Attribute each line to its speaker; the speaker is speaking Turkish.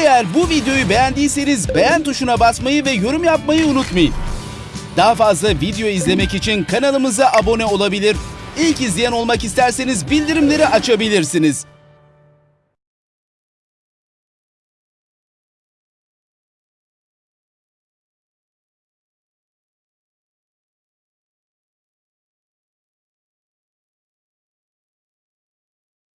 Speaker 1: Eğer bu videoyu beğendiyseniz beğen tuşuna basmayı ve yorum yapmayı unutmayın. Daha fazla video izlemek için kanalımıza abone olabilir. İlk izleyen olmak isterseniz bildirimleri açabilirsiniz.